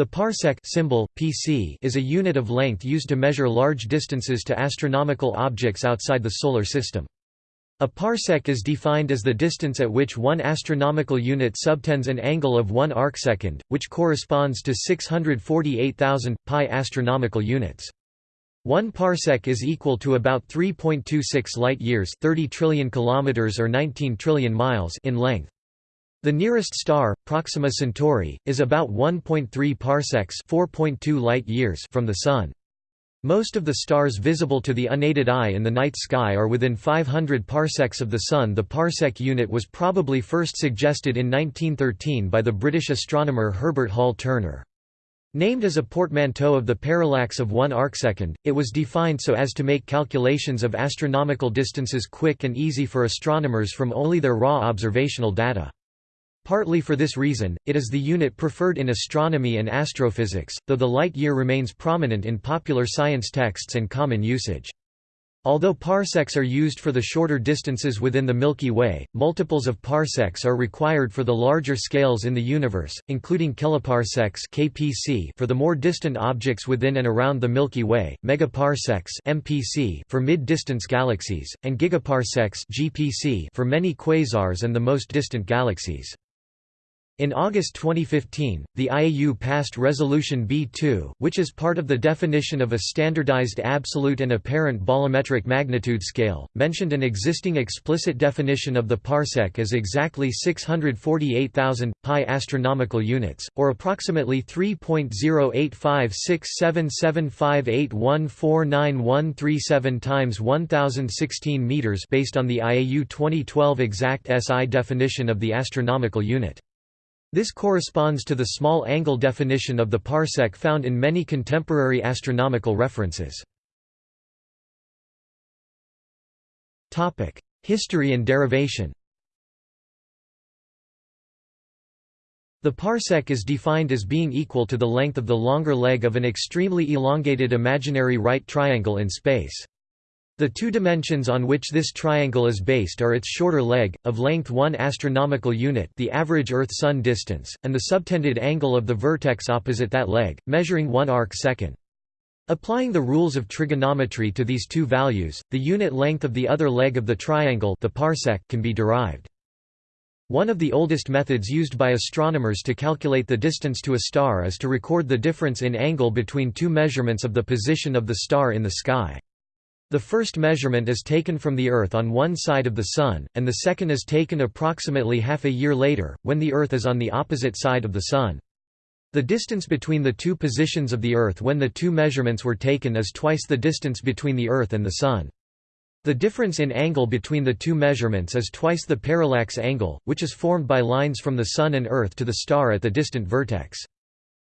The parsec symbol, PC, is a unit of length used to measure large distances to astronomical objects outside the Solar System. A parsec is defined as the distance at which one astronomical unit subtends an angle of 1 arcsecond, which corresponds to 648,000 pi astronomical units. 1 parsec is equal to about 3.26 light-years 30 trillion kilometers or 19 trillion miles in length. The nearest star, Proxima Centauri, is about 1.3 parsecs (4.2 light-years) from the Sun. Most of the stars visible to the unaided eye in the night sky are within 500 parsecs of the Sun. The parsec unit was probably first suggested in 1913 by the British astronomer Herbert Hall Turner. Named as a portmanteau of the parallax of one arcsecond, it was defined so as to make calculations of astronomical distances quick and easy for astronomers from only their raw observational data. Partly for this reason, it is the unit preferred in astronomy and astrophysics, though the light year remains prominent in popular science texts and common usage. Although parsecs are used for the shorter distances within the Milky Way, multiples of parsecs are required for the larger scales in the universe, including kiloparsecs (kpc) for the more distant objects within and around the Milky Way, megaparsecs (mpc) for mid-distance galaxies, and gigaparsecs (gpc) for many quasars and the most distant galaxies. In August 2015, the IAU passed Resolution B2, which is part of the definition of a standardized absolute and apparent bolometric magnitude scale, mentioned an existing explicit definition of the parsec as exactly 648,000 pi astronomical units, or approximately 3.085677581499137 times 1016 meters based on the IAU 2012 exact SI definition of the astronomical unit. This corresponds to the small angle definition of the parsec found in many contemporary astronomical references. History and derivation The parsec is defined as being equal to the length of the longer leg of an extremely elongated imaginary right triangle in space. The two dimensions on which this triangle is based are its shorter leg, of length 1 astronomical unit the average Earth-Sun distance, and the subtended angle of the vertex opposite that leg, measuring 1 arc-second. Applying the rules of trigonometry to these two values, the unit length of the other leg of the triangle the parsec can be derived. One of the oldest methods used by astronomers to calculate the distance to a star is to record the difference in angle between two measurements of the position of the star in the sky. The first measurement is taken from the Earth on one side of the Sun, and the second is taken approximately half a year later, when the Earth is on the opposite side of the Sun. The distance between the two positions of the Earth when the two measurements were taken is twice the distance between the Earth and the Sun. The difference in angle between the two measurements is twice the parallax angle, which is formed by lines from the Sun and Earth to the star at the distant vertex.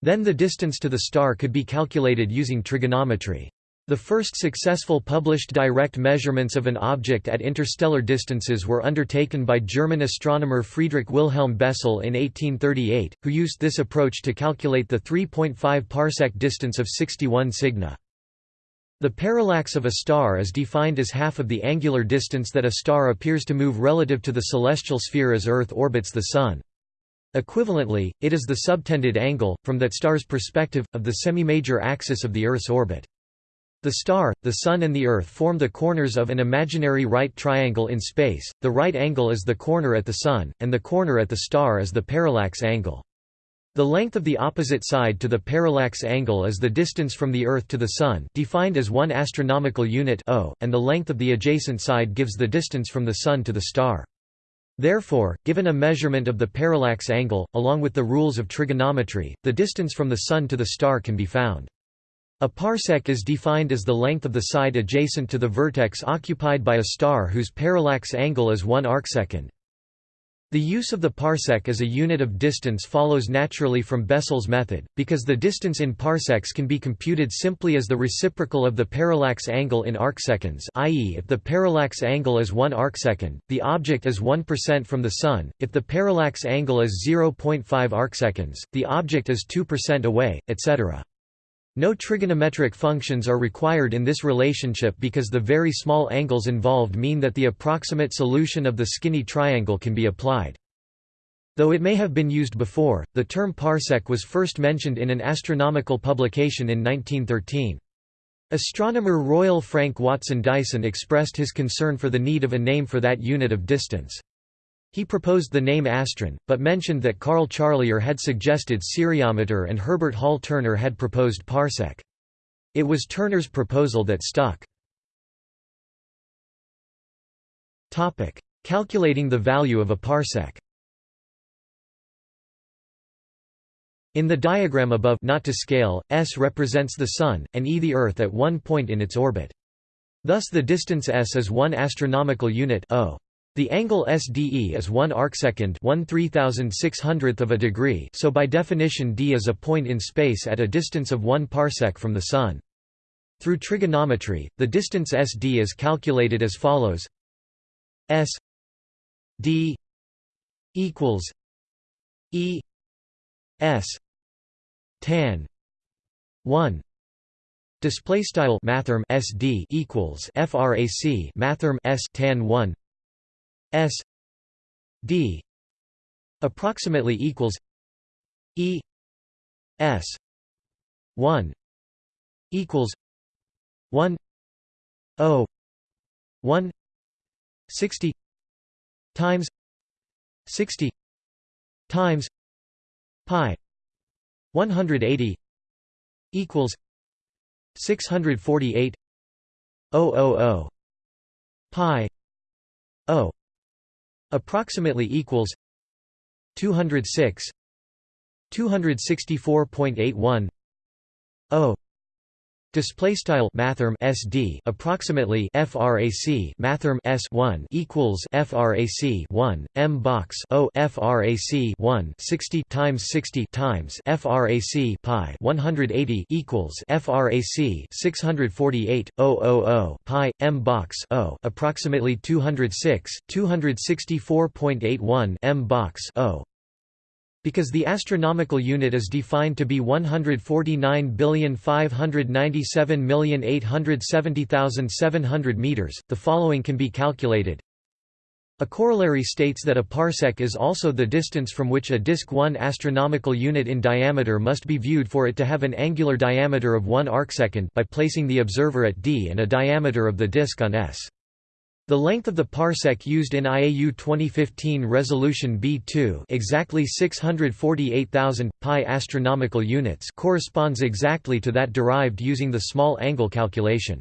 Then the distance to the star could be calculated using trigonometry. The first successful published direct measurements of an object at interstellar distances were undertaken by German astronomer Friedrich Wilhelm Bessel in 1838, who used this approach to calculate the 3.5 parsec distance of 61 Cygni. The parallax of a star is defined as half of the angular distance that a star appears to move relative to the celestial sphere as Earth orbits the Sun. Equivalently, it is the subtended angle, from that star's perspective, of the semi-major axis of the Earth's orbit. The star, the Sun and the Earth form the corners of an imaginary right triangle in space, the right angle is the corner at the Sun, and the corner at the star is the parallax angle. The length of the opposite side to the parallax angle is the distance from the Earth to the Sun defined as 1 astronomical unit o, and the length of the adjacent side gives the distance from the Sun to the star. Therefore, given a measurement of the parallax angle, along with the rules of trigonometry, the distance from the Sun to the star can be found. A parsec is defined as the length of the side adjacent to the vertex occupied by a star whose parallax angle is 1 arcsecond. The use of the parsec as a unit of distance follows naturally from Bessel's method, because the distance in parsecs can be computed simply as the reciprocal of the parallax angle in arcseconds i.e. if the parallax angle is 1 arcsecond, the object is 1% from the Sun, if the parallax angle is 0.5 arcseconds, the object is 2% away, etc. No trigonometric functions are required in this relationship because the very small angles involved mean that the approximate solution of the skinny triangle can be applied. Though it may have been used before, the term parsec was first mentioned in an astronomical publication in 1913. Astronomer Royal Frank Watson Dyson expressed his concern for the need of a name for that unit of distance. He proposed the name astron, but mentioned that Carl Charlier had suggested siriometer and Herbert Hall Turner had proposed parsec. It was Turner's proposal that stuck. Calculating the value of a parsec In the diagram above not to scale, S represents the Sun, and E the Earth at one point in its orbit. Thus the distance S is 1 astronomical unit o. The angle SDE is 1 arcsecond 1 3600th of a degree so by definition d is a point in space at a distance of 1 parsec from the Sun. Through trigonometry, the distance SD is calculated as follows. S D equals E S tan 1 display style mathrm sd equals frac mathrm s tan 1 s d approximately equals e s 1 equals 1 o 1 60 times 60 times pi 180 equals 648 000 pi o approximately equals 206 264.81 o Display style mathrm SD approximately frac mathrm S one equals frac one m box O frac one 60 times 60 times frac pi 180 equals frac 648 000 pi m box O approximately 206 264.81 m box O because the astronomical unit is defined to be 149,597,870,700 meters, the following can be calculated. A corollary states that a parsec is also the distance from which a disk 1 astronomical unit in diameter must be viewed for it to have an angular diameter of 1 arcsecond by placing the observer at d and a diameter of the disk on s. The length of the parsec used in IAU 2015 resolution B2 exactly 648,000 pi astronomical units corresponds exactly to that derived using the small angle calculation.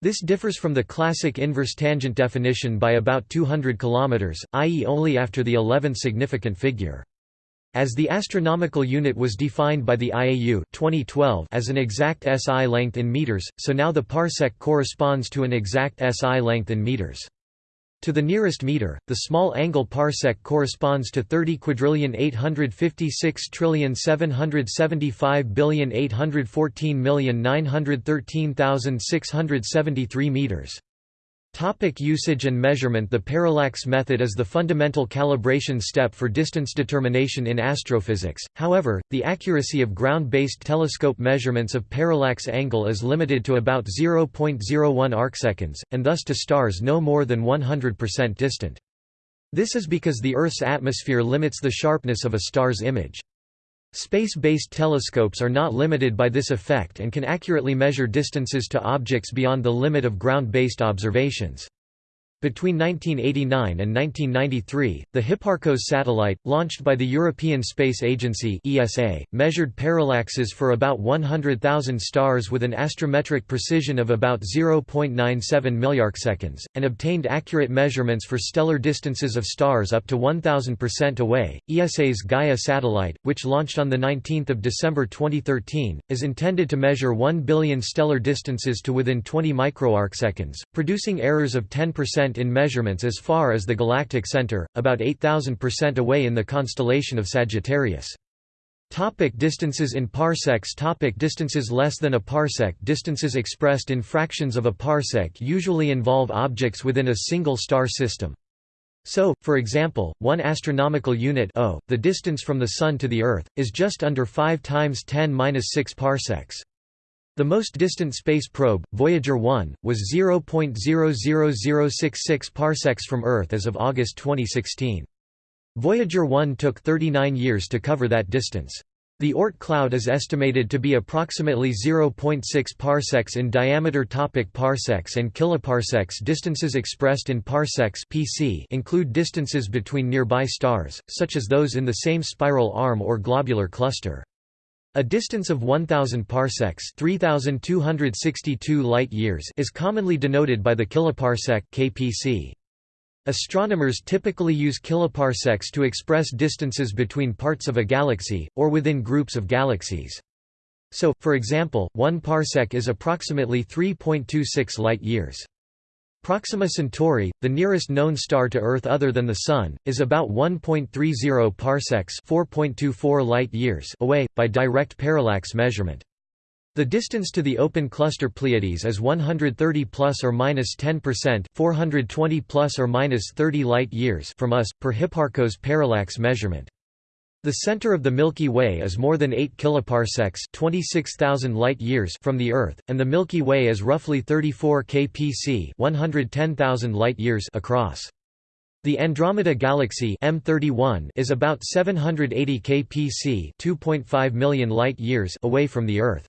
This differs from the classic inverse tangent definition by about 200 km, i.e. only after the 11th significant figure. As the astronomical unit was defined by the IAU 2012 as an exact SI length in meters, so now the parsec corresponds to an exact SI length in meters. To the nearest meter, the small angle parsec corresponds to 30 quadrillion 856 trillion 775 billion 814 million 913,673 meters. Topic usage and measurement The parallax method is the fundamental calibration step for distance determination in astrophysics, however, the accuracy of ground-based telescope measurements of parallax angle is limited to about 0.01 arcseconds, and thus to stars no more than 100% distant. This is because the Earth's atmosphere limits the sharpness of a star's image. Space-based telescopes are not limited by this effect and can accurately measure distances to objects beyond the limit of ground-based observations. Between 1989 and 1993, the Hipparcos satellite, launched by the European Space Agency (ESA), measured parallaxes for about 100,000 stars with an astrometric precision of about 0.97 milliarcseconds, and obtained accurate measurements for stellar distances of stars up to 1,000% away. ESA's Gaia satellite, which launched on the 19th of December 2013, is intended to measure 1 billion stellar distances to within 20 microarcseconds, producing errors of 10% in measurements as far as the galactic center, about 8,000% away in the constellation of Sagittarius. Topic distances in parsecs Topic Distances less than a parsec Distances expressed in fractions of a parsec usually involve objects within a single star system. So, for example, one astronomical unit o, the distance from the Sun to the Earth, is just under 5 times 10^-6 parsecs. The most distant space probe, Voyager 1, was 0.00066 parsecs from Earth as of August 2016. Voyager 1 took 39 years to cover that distance. The Oort cloud is estimated to be approximately 0.6 parsecs in diameter. Topic parsecs and kiloparsecs Distances expressed in parsecs (pc) include distances between nearby stars, such as those in the same spiral arm or globular cluster. A distance of 1000 parsecs, 3262 light-years is commonly denoted by the kiloparsec kpc. Astronomers typically use kiloparsecs to express distances between parts of a galaxy, or within groups of galaxies. So, for example, 1 parsec is approximately 3.26 light-years. Proxima Centauri, the nearest known star to Earth other than the Sun, is about 1.30 parsecs 4.24 light-years away, by direct parallax measurement. The distance to the open cluster Pleiades is 130 plus or minus 10%, 420 plus or minus 30 light-years from us per Hipparcos parallax measurement. The center of the Milky Way is more than 8 kiloparsecs, 26,000 light-years from the Earth, and the Milky Way is roughly 34 kpc, 110,000 light-years across. The Andromeda Galaxy M31 is about 780 kpc, 2.5 million light-years away from the Earth.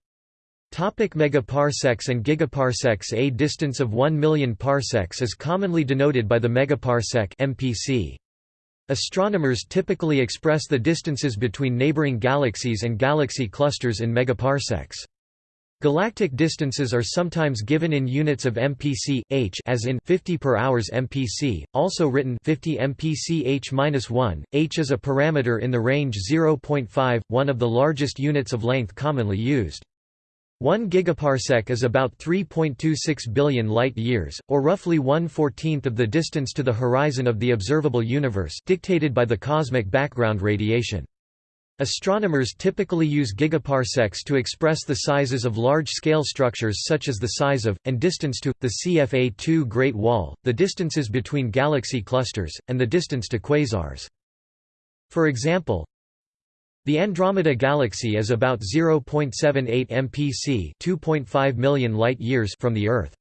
Topic megaparsecs and gigaparsecs A distance of 1 million parsecs is commonly denoted by the megaparsec MPC. Astronomers typically express the distances between neighboring galaxies and galaxy clusters in megaparsecs. Galactic distances are sometimes given in units of MPC h as in 50 per hours MPC, also written 50 MPC h-1. H is a parameter in the range 0.5, one of the largest units of length commonly used. 1 gigaparsec is about 3.26 billion light-years, or roughly one-fourteenth of the distance to the horizon of the observable universe dictated by the cosmic background radiation. Astronomers typically use gigaparsecs to express the sizes of large-scale structures such as the size of, and distance to, the CFA2 Great Wall, the distances between galaxy clusters, and the distance to quasars. For example, the Andromeda Galaxy is about 0.78 mpc 2.5 million light-years from the Earth.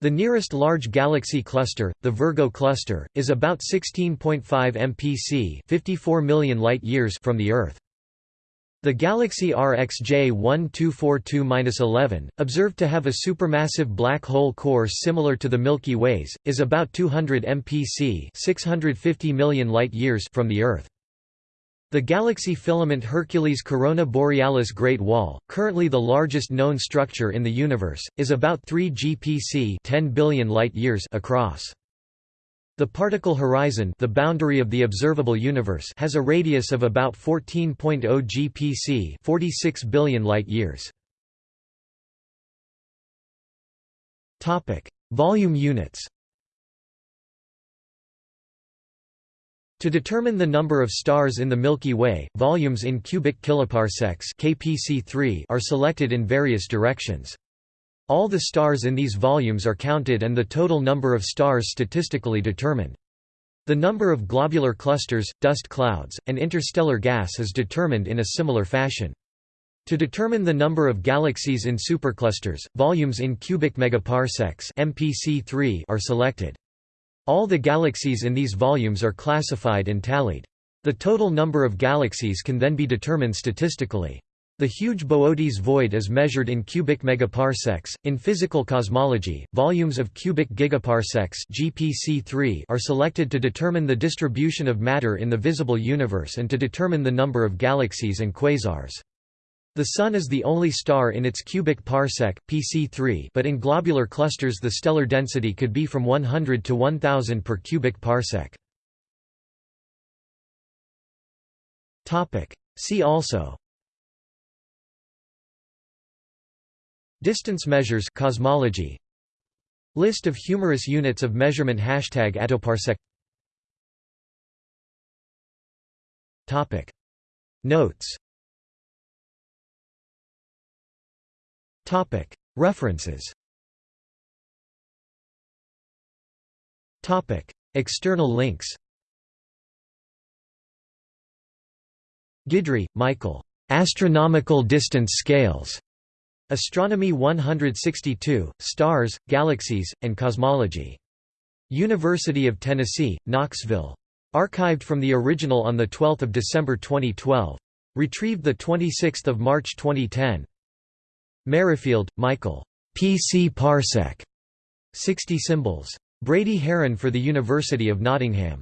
The nearest large galaxy cluster, the Virgo cluster, is about 16.5 mpc 54 million light-years from the Earth. The galaxy RxJ 1242-11, observed to have a supermassive black hole core similar to the Milky Way's, is about 200 mpc 650 million light-years from the Earth. The galaxy filament Hercules Corona Borealis Great Wall, currently the largest known structure in the universe, is about 3 GPC 10 billion light-years across. The particle horizon the boundary of the observable universe has a radius of about 14.0 GPC 46 billion light-years. Volume units To determine the number of stars in the Milky Way, volumes in cubic kiloparsecs (kpc3) are selected in various directions. All the stars in these volumes are counted and the total number of stars statistically determined. The number of globular clusters, dust clouds, and interstellar gas is determined in a similar fashion. To determine the number of galaxies in superclusters, volumes in cubic megaparsecs (mpc3) are selected. All the galaxies in these volumes are classified and tallied. The total number of galaxies can then be determined statistically. The huge Boötes void is measured in cubic megaparsecs. In physical cosmology, volumes of cubic gigaparsecs (GPC3) are selected to determine the distribution of matter in the visible universe and to determine the number of galaxies and quasars. The Sun is the only star in its cubic parsec PC3, but in globular clusters the stellar density could be from 100 to 1000 per cubic parsec. See also. Distance measures cosmology. List of humorous units of measurement Hashtag attoparsec Topic. Notes References External links Guidry, Michael. Astronomical Distance Scales. Astronomy 162, Stars, Galaxies, and Cosmology. University of Tennessee, Knoxville. Archived from the original on 12 December 2012. Retrieved 26 March 2010. Merrifield, Michael. PC Parsec. 60 symbols. Brady Haran for the University of Nottingham.